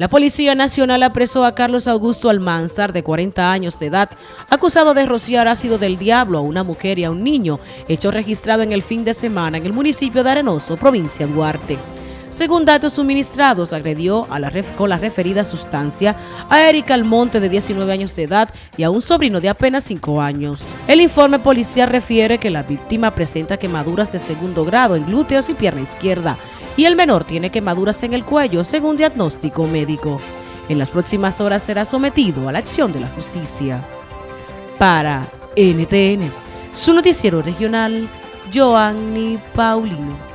La Policía Nacional apresó a Carlos Augusto Almanzar, de 40 años de edad, acusado de rociar ácido del diablo a una mujer y a un niño, hecho registrado en el fin de semana en el municipio de Arenoso, provincia de Duarte. Según datos suministrados, agredió a la con la referida sustancia a Erika Almonte, de 19 años de edad, y a un sobrino de apenas 5 años. El informe policial refiere que la víctima presenta quemaduras de segundo grado en glúteos y pierna izquierda, y el menor tiene quemaduras en el cuello según diagnóstico médico. En las próximas horas será sometido a la acción de la justicia. Para NTN, su noticiero regional, Joanny Paulino.